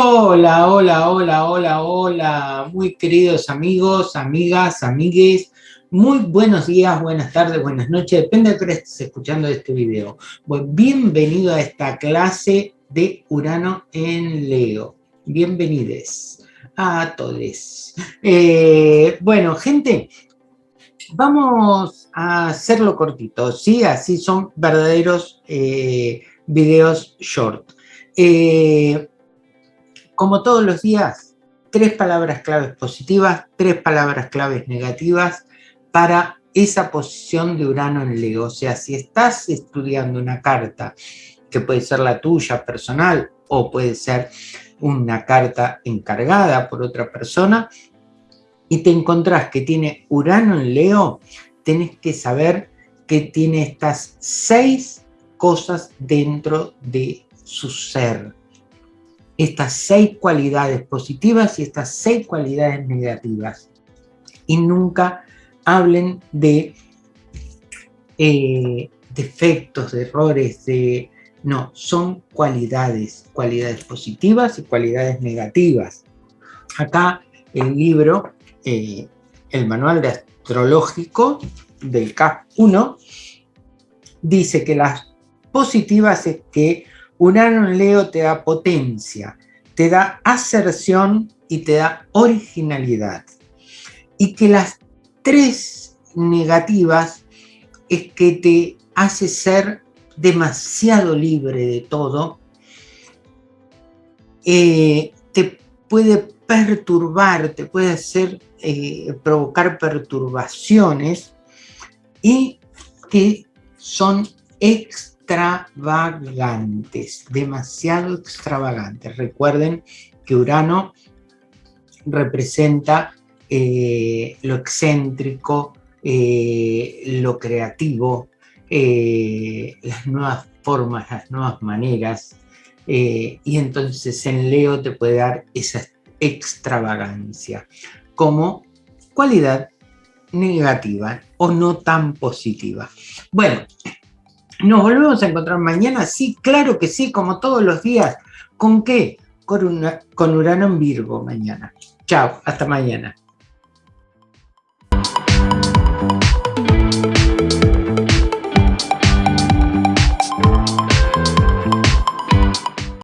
Hola, hola, hola, hola, hola, muy queridos amigos, amigas, amigues, muy buenos días, buenas tardes, buenas noches, depende de que estés escuchando este video. bienvenido a esta clase de Urano en Leo. Bienvenidos a todos. Eh, bueno, gente, vamos a hacerlo cortito, ¿sí? Así son verdaderos eh, videos short. Eh, como todos los días, tres palabras claves positivas, tres palabras claves negativas para esa posición de Urano en Leo. O sea, si estás estudiando una carta, que puede ser la tuya personal o puede ser una carta encargada por otra persona, y te encontrás que tiene Urano en Leo, tenés que saber que tiene estas seis cosas dentro de su ser estas seis cualidades positivas y estas seis cualidades negativas. Y nunca hablen de eh, defectos, de errores, de... No, son cualidades, cualidades positivas y cualidades negativas. Acá el libro, eh, el manual de astrológico del CAP 1, dice que las positivas es que Urano en Leo te da potencia, te da aserción y te da originalidad. Y que las tres negativas es que te hace ser demasiado libre de todo, eh, te puede perturbar, te puede hacer eh, provocar perturbaciones y que son ex extravagantes, demasiado extravagantes. Recuerden que Urano representa eh, lo excéntrico, eh, lo creativo, eh, las nuevas formas, las nuevas maneras, y entonces en Leo te puede dar esa extravagancia como cualidad negativa o no tan positiva. Bueno, ¿Nos volvemos a encontrar mañana? Sí, claro que sí, como todos los días. ¿Con qué? Con, con Urano en Virgo mañana. Chao, hasta mañana.